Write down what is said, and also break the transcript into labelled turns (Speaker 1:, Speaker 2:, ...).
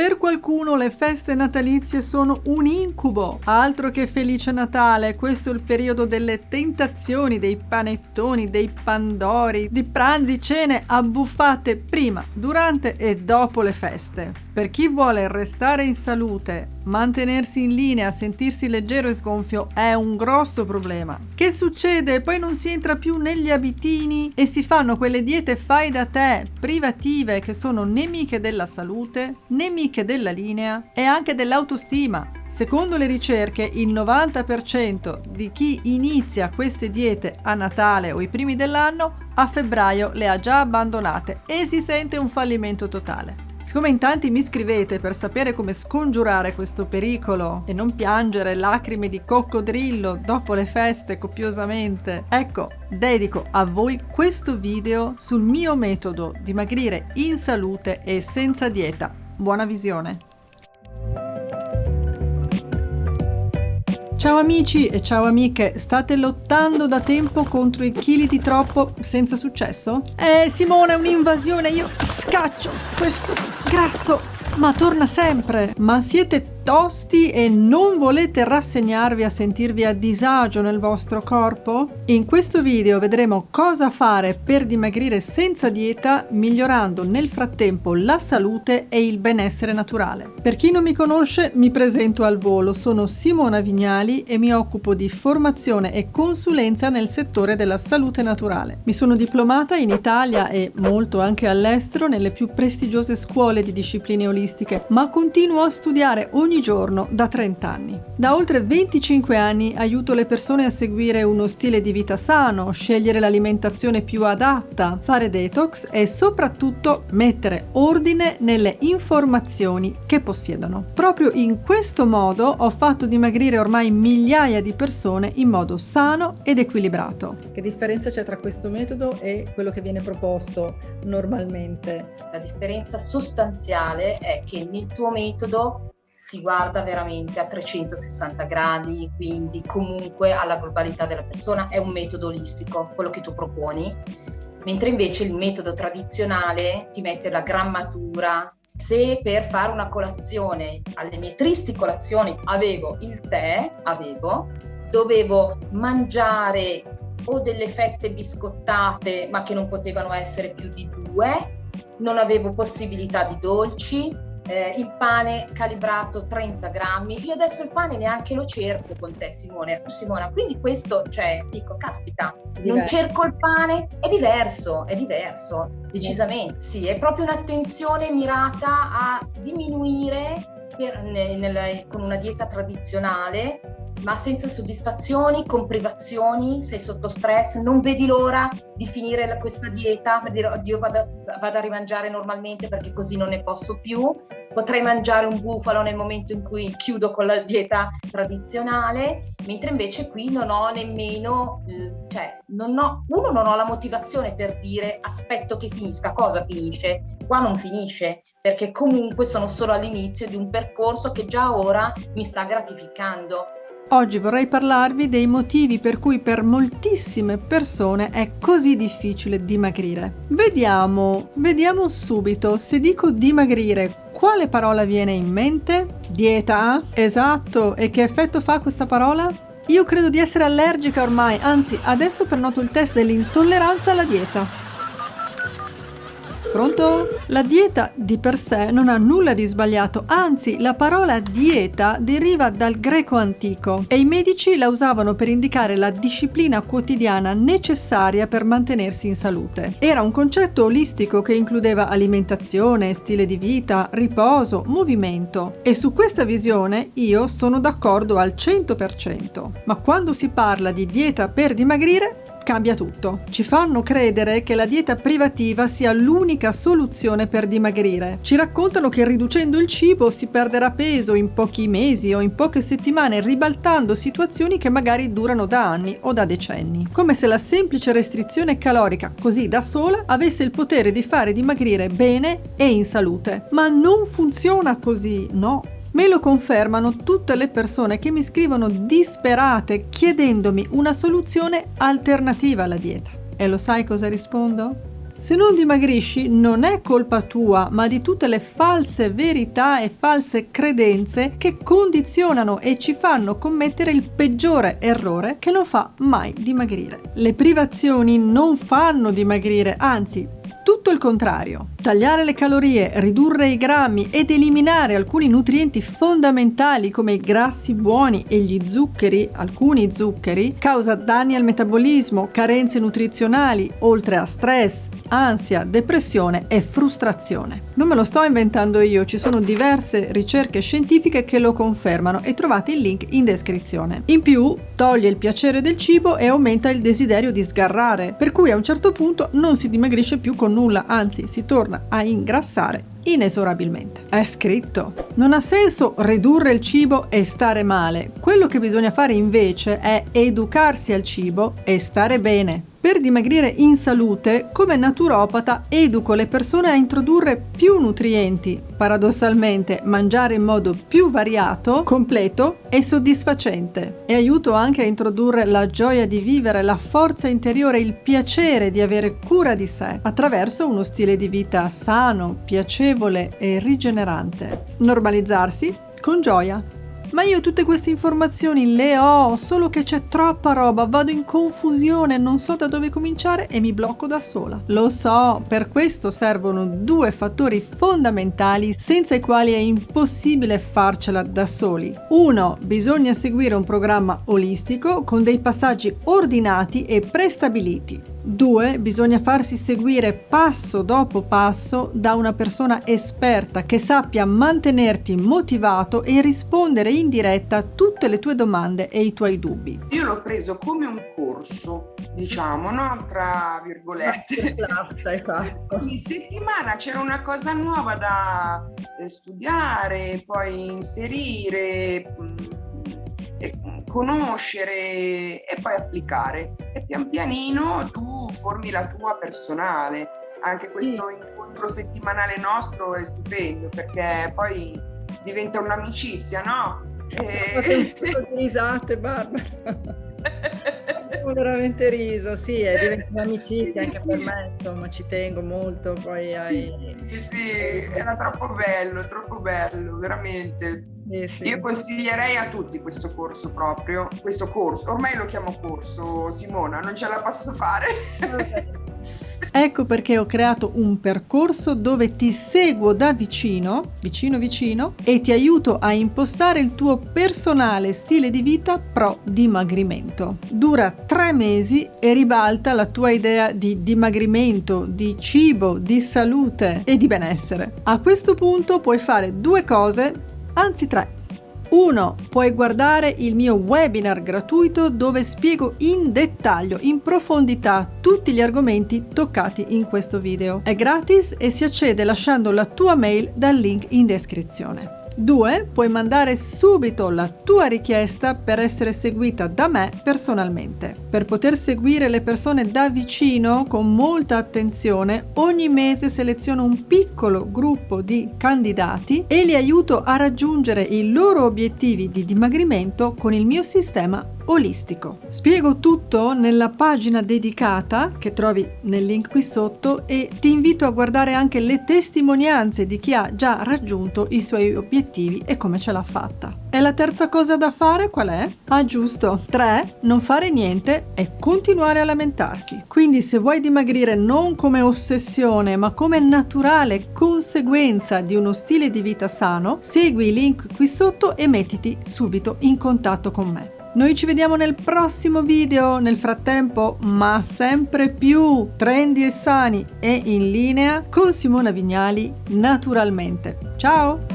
Speaker 1: Per qualcuno le feste natalizie sono un incubo, altro che felice Natale, questo è il periodo delle tentazioni, dei panettoni, dei pandori, di pranzi, cene abbuffate prima, durante e dopo le feste. Per chi vuole restare in salute, mantenersi in linea, sentirsi leggero e sgonfio è un grosso problema. Che succede? Poi non si entra più negli abitini e si fanno quelle diete fai da te, privative, che sono nemiche della salute, nemiche ricche della linea e anche dell'autostima. Secondo le ricerche, il 90% di chi inizia queste diete a Natale o i primi dell'anno a febbraio le ha già abbandonate e si sente un fallimento totale. Siccome in tanti mi scrivete per sapere come scongiurare questo pericolo e non piangere lacrime di coccodrillo dopo le feste copiosamente, ecco, dedico a voi questo video sul mio metodo dimagrire in salute e senza dieta Buona visione! Ciao amici e ciao amiche, state lottando da tempo contro i chili di troppo senza successo? Eh Simone, è un'invasione, io scaccio questo grasso, ma torna sempre! Ma siete tosti e non volete rassegnarvi a sentirvi a disagio nel vostro corpo? In questo video vedremo cosa fare per dimagrire senza dieta migliorando nel frattempo la salute e il benessere naturale. Per chi non mi conosce mi presento al volo, sono Simona Vignali e mi occupo di formazione e consulenza nel settore della salute naturale. Mi sono diplomata in Italia e molto anche all'estero nelle più prestigiose scuole di discipline olistiche, ma continuo a studiare ogni ogni giorno da 30 anni. Da oltre 25 anni aiuto le persone a seguire uno stile di vita sano, scegliere l'alimentazione più adatta, fare detox e soprattutto mettere ordine nelle informazioni che possiedono. Proprio in questo modo ho fatto dimagrire ormai migliaia di persone in modo sano ed equilibrato. Che differenza c'è tra questo metodo e quello che viene proposto normalmente?
Speaker 2: La differenza sostanziale è che nel tuo metodo si guarda veramente a 360 gradi, quindi comunque alla globalità della persona, è un metodo olistico quello che tu proponi, mentre invece il metodo tradizionale ti mette la grammatura. Se per fare una colazione, alle mie tristi colazioni avevo il tè, avevo, dovevo mangiare o delle fette biscottate ma che non potevano essere più di due, non avevo possibilità di dolci, eh, il pane calibrato 30 grammi. Io adesso il pane neanche lo cerco con te, Simone. Simona, quindi questo, cioè, dico, caspita, non cerco il pane, è diverso, è diverso, decisamente. Sì, è proprio un'attenzione mirata a diminuire per, nel, nel, con una dieta tradizionale ma senza soddisfazioni, con privazioni, sei sotto stress, non vedi l'ora di finire questa dieta per dire oddio vado, vado a rimangiare normalmente perché così non ne posso più, potrei mangiare un bufalo nel momento in cui chiudo con la dieta tradizionale, mentre invece qui non ho nemmeno, cioè non ho, uno non ho la motivazione per dire aspetto che finisca, cosa finisce? Qua non finisce, perché comunque sono solo all'inizio di un percorso che già ora mi sta gratificando
Speaker 1: Oggi vorrei parlarvi dei motivi per cui per moltissime persone è così difficile dimagrire. Vediamo, vediamo subito, se dico dimagrire, quale parola viene in mente? Dieta? Esatto, e che effetto fa questa parola? Io credo di essere allergica ormai, anzi adesso prenoto il test dell'intolleranza alla dieta. Pronto? La dieta di per sé non ha nulla di sbagliato, anzi la parola dieta deriva dal greco antico e i medici la usavano per indicare la disciplina quotidiana necessaria per mantenersi in salute. Era un concetto olistico che includeva alimentazione, stile di vita, riposo, movimento e su questa visione io sono d'accordo al 100%. Ma quando si parla di dieta per dimagrire cambia tutto. Ci fanno credere che la dieta privativa sia l'unica soluzione per dimagrire. Ci raccontano che riducendo il cibo si perderà peso in pochi mesi o in poche settimane, ribaltando situazioni che magari durano da anni o da decenni. Come se la semplice restrizione calorica, così da sola, avesse il potere di fare dimagrire bene e in salute. Ma non funziona così, no. Me lo confermano tutte le persone che mi scrivono disperate chiedendomi una soluzione alternativa alla dieta. E lo sai cosa rispondo? Se non dimagrisci non è colpa tua, ma di tutte le false verità e false credenze che condizionano e ci fanno commettere il peggiore errore che non fa mai dimagrire. Le privazioni non fanno dimagrire, anzi tutto il contrario. Tagliare le calorie, ridurre i grammi ed eliminare alcuni nutrienti fondamentali come i grassi buoni e gli zuccheri, alcuni zuccheri, causa danni al metabolismo, carenze nutrizionali, oltre a stress, ansia, depressione e frustrazione. Non me lo sto inventando io, ci sono diverse ricerche scientifiche che lo confermano e trovate il link in descrizione. In più, toglie il piacere del cibo e aumenta il desiderio di sgarrare, per cui a un certo punto non si dimagrisce più con nulla, anzi si torna a ingrassare inesorabilmente. È scritto. Non ha senso ridurre il cibo e stare male. Quello che bisogna fare invece è educarsi al cibo e stare bene. Per dimagrire in salute, come naturopata, educo le persone a introdurre più nutrienti, paradossalmente mangiare in modo più variato, completo e soddisfacente. E aiuto anche a introdurre la gioia di vivere, la forza interiore, il piacere di avere cura di sé, attraverso uno stile di vita sano, piacevole e rigenerante. Normalizzarsi con gioia. Ma io tutte queste informazioni le ho, solo che c'è troppa roba, vado in confusione, non so da dove cominciare e mi blocco da sola. Lo so, per questo servono due fattori fondamentali senza i quali è impossibile farcela da soli. Uno, bisogna seguire un programma olistico con dei passaggi ordinati e prestabiliti. 2. Bisogna farsi seguire passo dopo passo da una persona esperta che sappia mantenerti motivato e rispondere diretta a tutte le tue domande e i tuoi dubbi.
Speaker 3: Io l'ho preso come un corso, diciamo, no? Tra virgolette.
Speaker 1: Classe,
Speaker 3: esatto. Ogni settimana c'era una cosa nuova da eh, studiare, poi inserire mm, conoscere e poi applicare e pian pianino tu formi la tua personale. Anche questo sì. incontro settimanale nostro è stupendo perché poi diventa un'amicizia, no?
Speaker 1: E... risate, Barbara. Veramente riso, sì, è diventato un'amicizia anche per me, insomma, ci tengo molto poi ai...
Speaker 3: Sì, sì, era troppo bello, troppo bello, veramente. Sì, sì. Io consiglierei a tutti questo corso proprio, questo corso, ormai lo chiamo corso, Simona, non ce la posso fare.
Speaker 1: Ecco perché ho creato un percorso dove ti seguo da vicino, vicino vicino, e ti aiuto a impostare il tuo personale stile di vita pro dimagrimento. Dura tre mesi e ribalta la tua idea di dimagrimento, di cibo, di salute e di benessere. A questo punto puoi fare due cose, anzi tre 1. Puoi guardare il mio webinar gratuito dove spiego in dettaglio, in profondità, tutti gli argomenti toccati in questo video. È gratis e si accede lasciando la tua mail dal link in descrizione. 2. Puoi mandare subito la tua richiesta per essere seguita da me personalmente. Per poter seguire le persone da vicino con molta attenzione, ogni mese seleziono un piccolo gruppo di candidati e li aiuto a raggiungere i loro obiettivi di dimagrimento con il mio sistema olistico. Spiego tutto nella pagina dedicata che trovi nel link qui sotto e ti invito a guardare anche le testimonianze di chi ha già raggiunto i suoi obiettivi e come ce l'ha fatta. E la terza cosa da fare qual è? Ah giusto, 3. Non fare niente e continuare a lamentarsi. Quindi se vuoi dimagrire non come ossessione ma come naturale conseguenza di uno stile di vita sano, segui i link qui sotto e mettiti subito in contatto con me. Noi ci vediamo nel prossimo video, nel frattempo, ma sempre più trendy e sani e in linea con Simona Vignali naturalmente. Ciao!